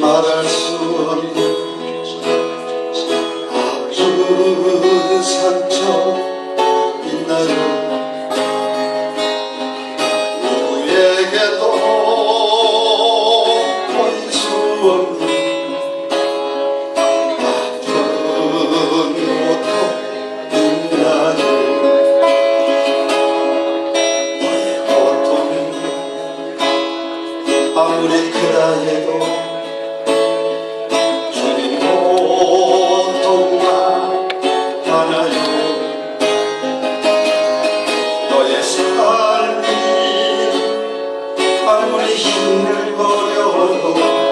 말할 수 없는 아픈 상처 있나요? 누구에게도 볼수 없는 아픈 고통 있나요 이 고통 아무리 크다 해도 아무리 힘을 버려도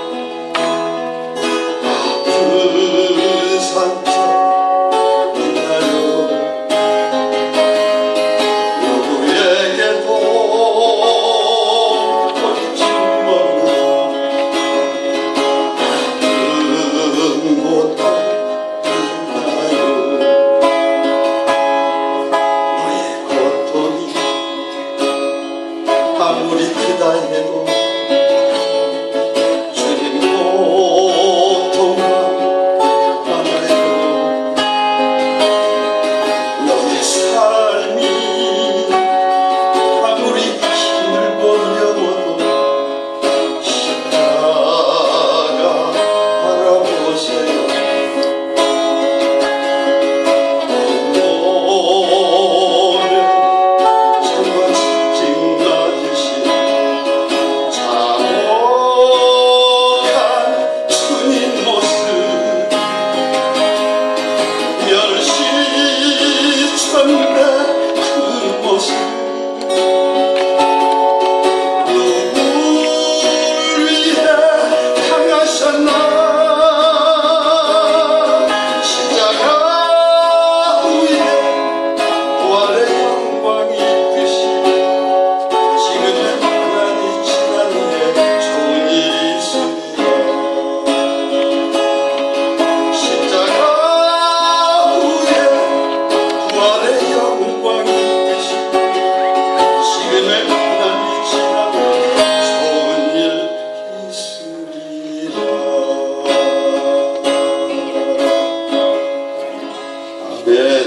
在园里